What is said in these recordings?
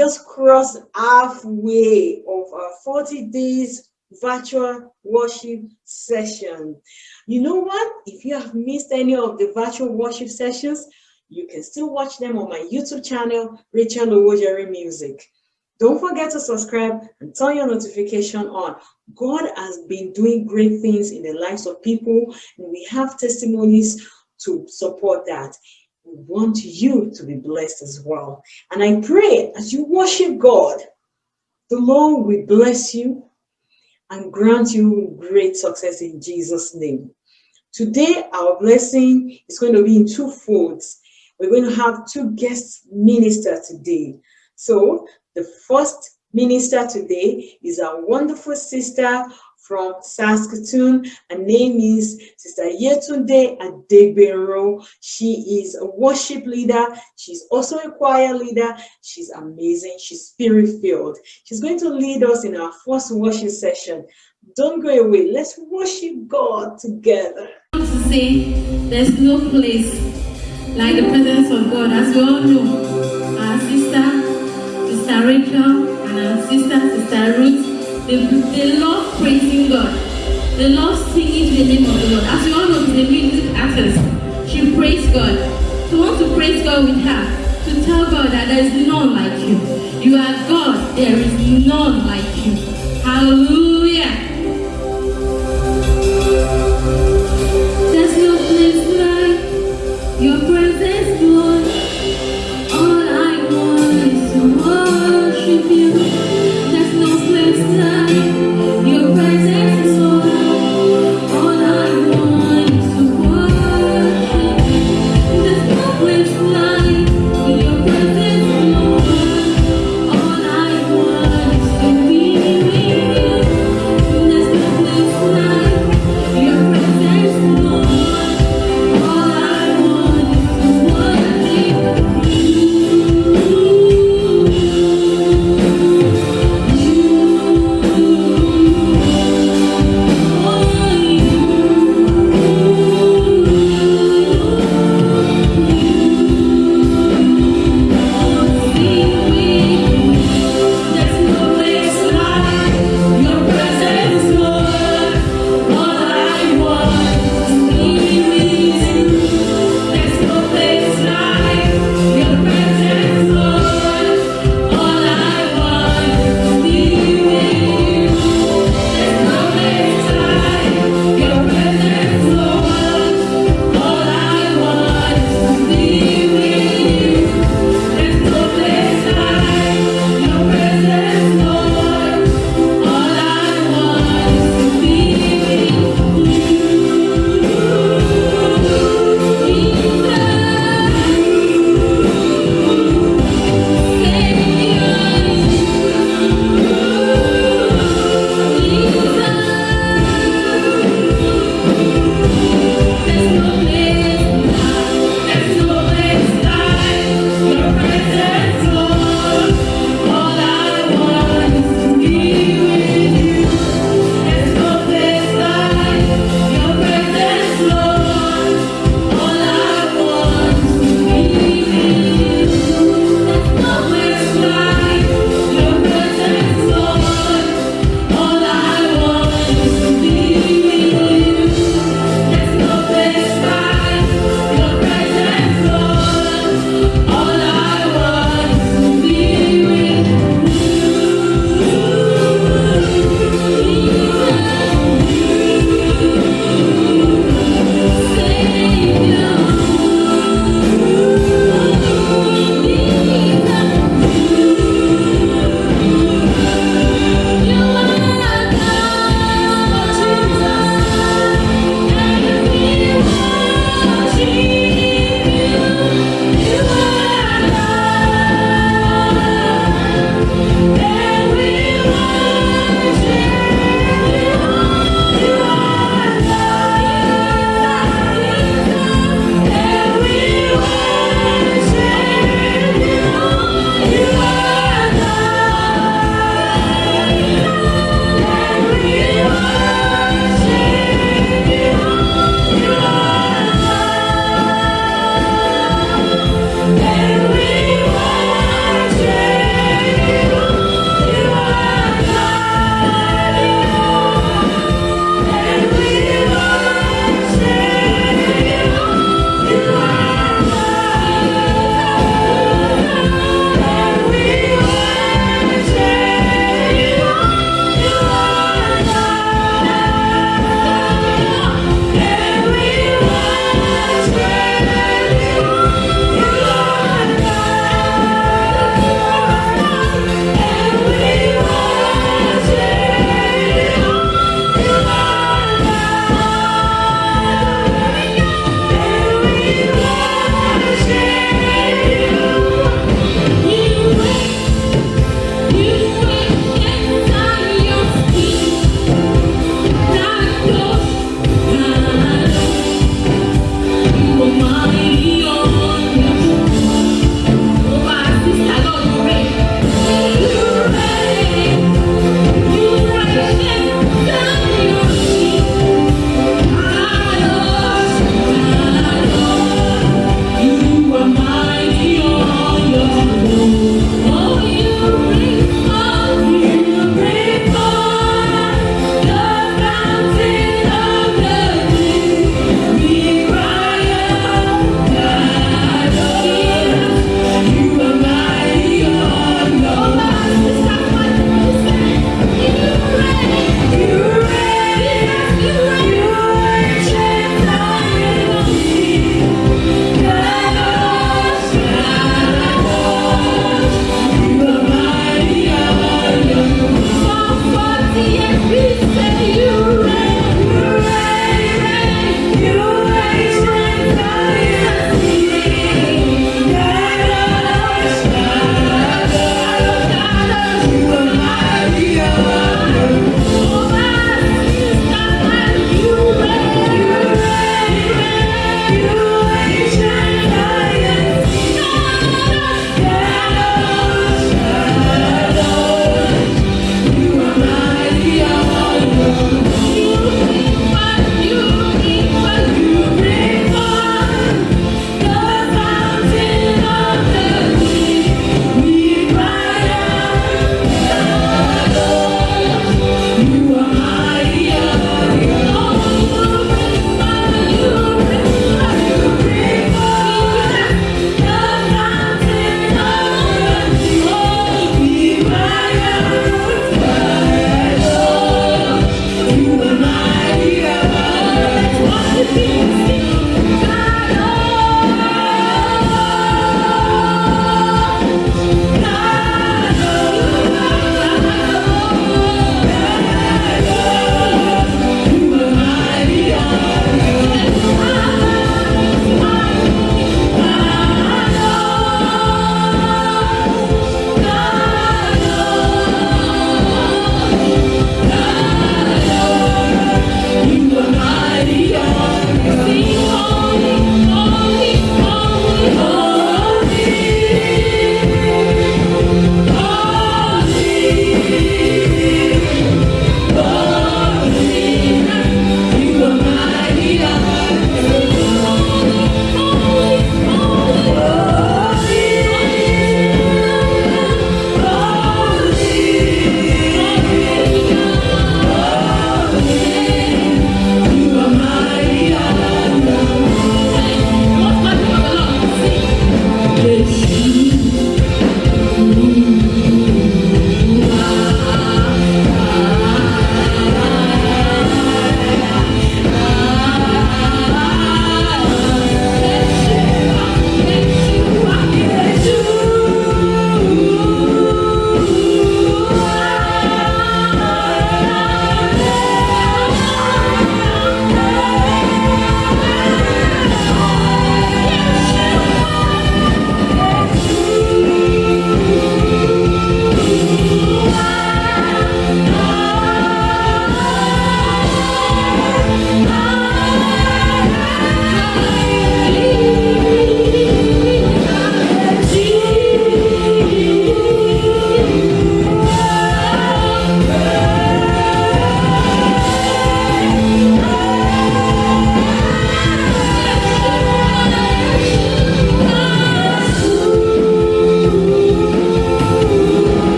just crossed halfway of our 40 days virtual worship session. You know what? If you have missed any of the virtual worship sessions, you can still watch them on my YouTube channel, Rachel Owojere Music. Don't forget to subscribe and turn your notification on. God has been doing great things in the lives of people, and we have testimonies to support that. Want you to be blessed as well. And I pray as you worship God, the Lord will bless you and grant you great success in Jesus' name. Today, our blessing is going to be in two folds. We're going to have two guest ministers today. So the first minister today is our wonderful sister from Saskatoon. Her name is Sister Yetunde Adegbero. She is a worship leader. She's also a choir leader. She's amazing. She's spirit-filled. She's going to lead us in our first worship session. Don't go away. Let's worship God together. to say there's no place like the presence of God. As we all know, our sister, Sister Rachel, and our sister, they, they love praising God. They love singing the name of the Lord. As you all know, she's a music artist. She praise God. So want to praise God with her, to tell God that there is none like you. You are God, there is none like you. Hallelujah.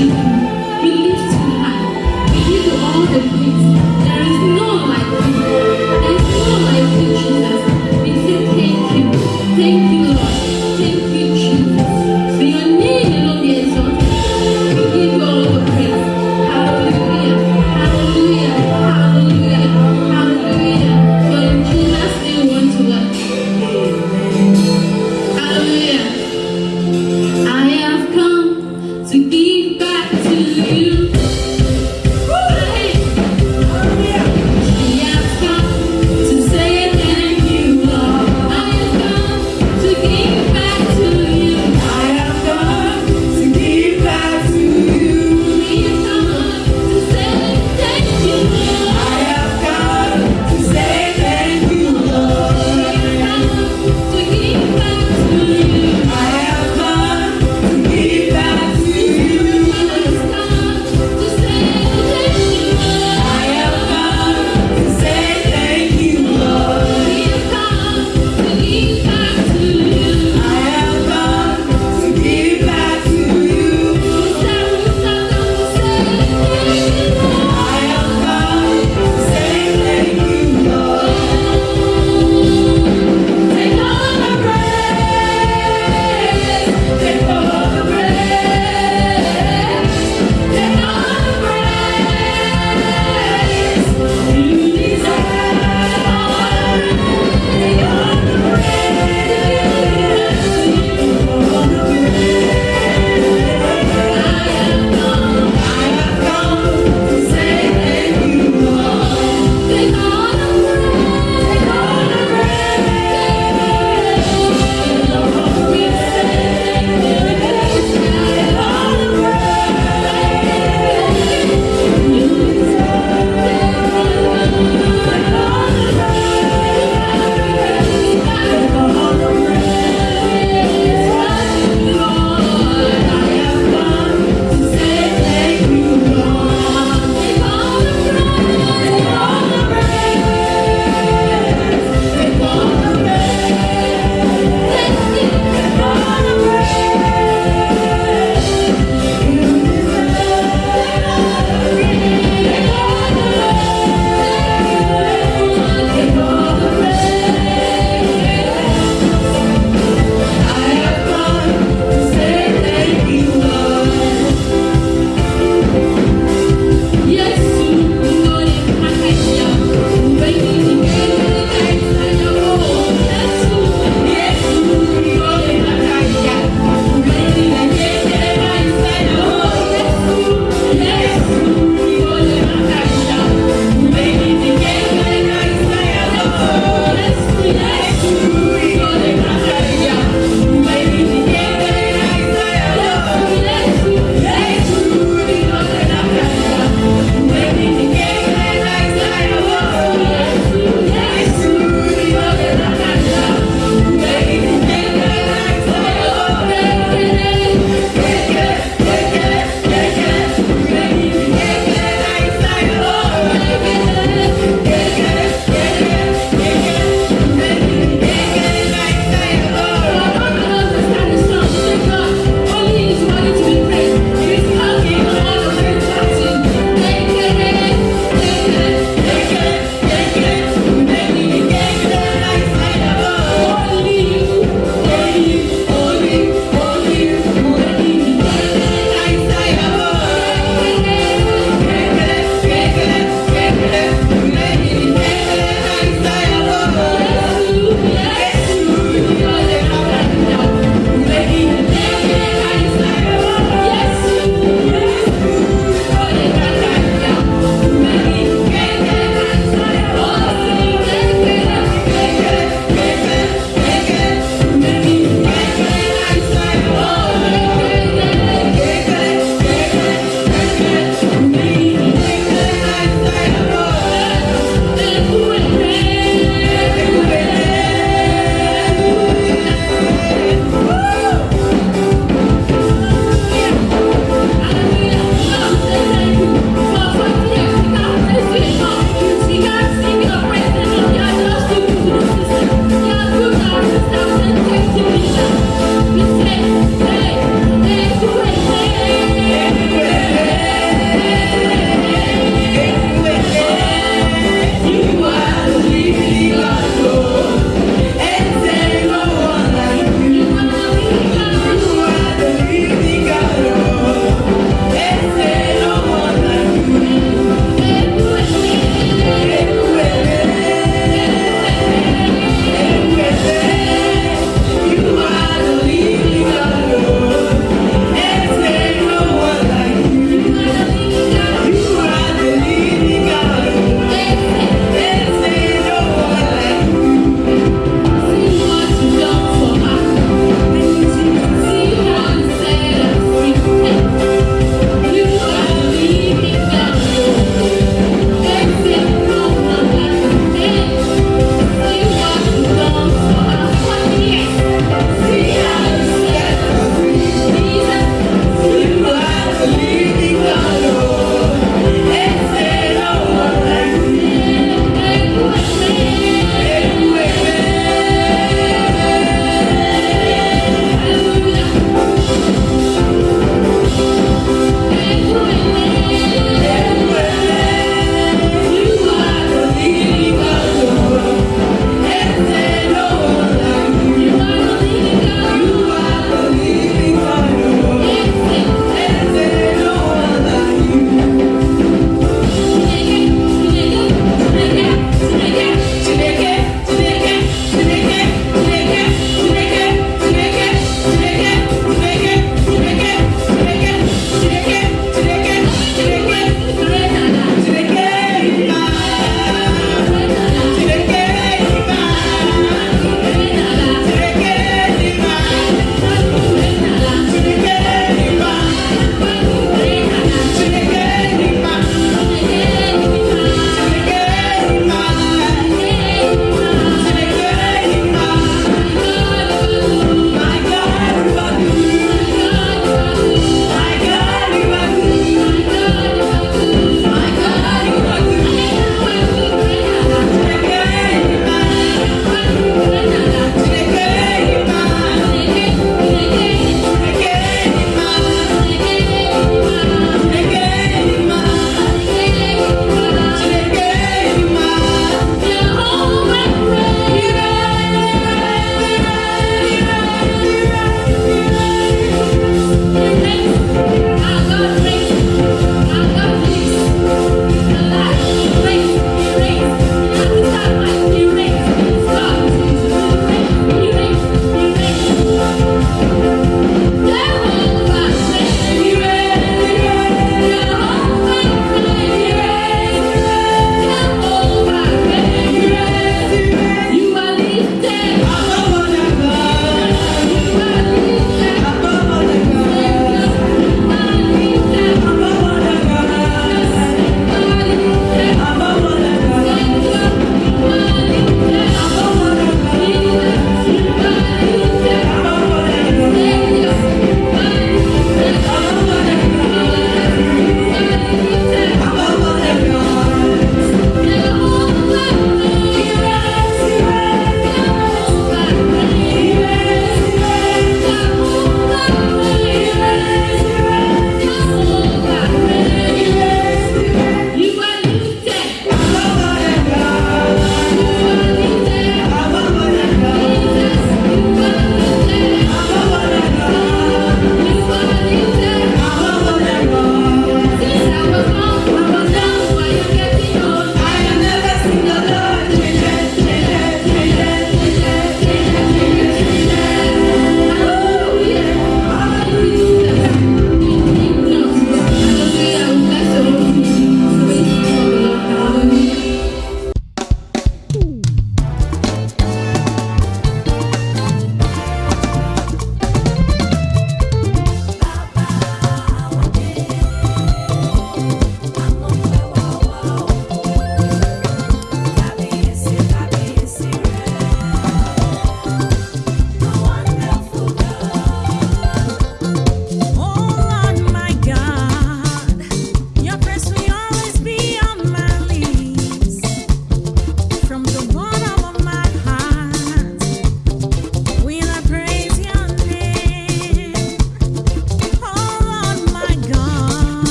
you.